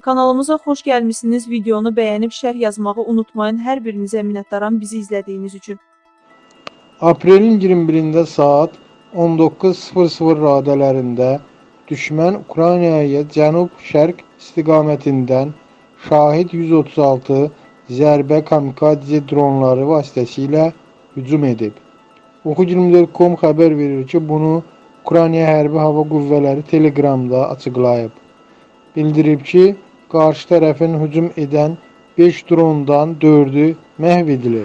Kanalımıza xoş gəlmisiniz. Videonu bəyənib şərh yazmağı unutmayın. Hər birinizə minnətdaram bizi izlədiyiniz üçün. Aprelin 21-də saat 19:00 radələrində düşmən Ukraynaya cənub-şərq istiqamətindən Şahid 136 zərbə kamikadze dronları vasitəsilə hücum edib. Oxu24.com xəbər verir ki, bunu Ukrayna Hərbi Hava Qüvvələri Telegramda açıqlayıb. Bildirib ki, karşı tarafın hücum eden 5 drondan 4'ü məhv.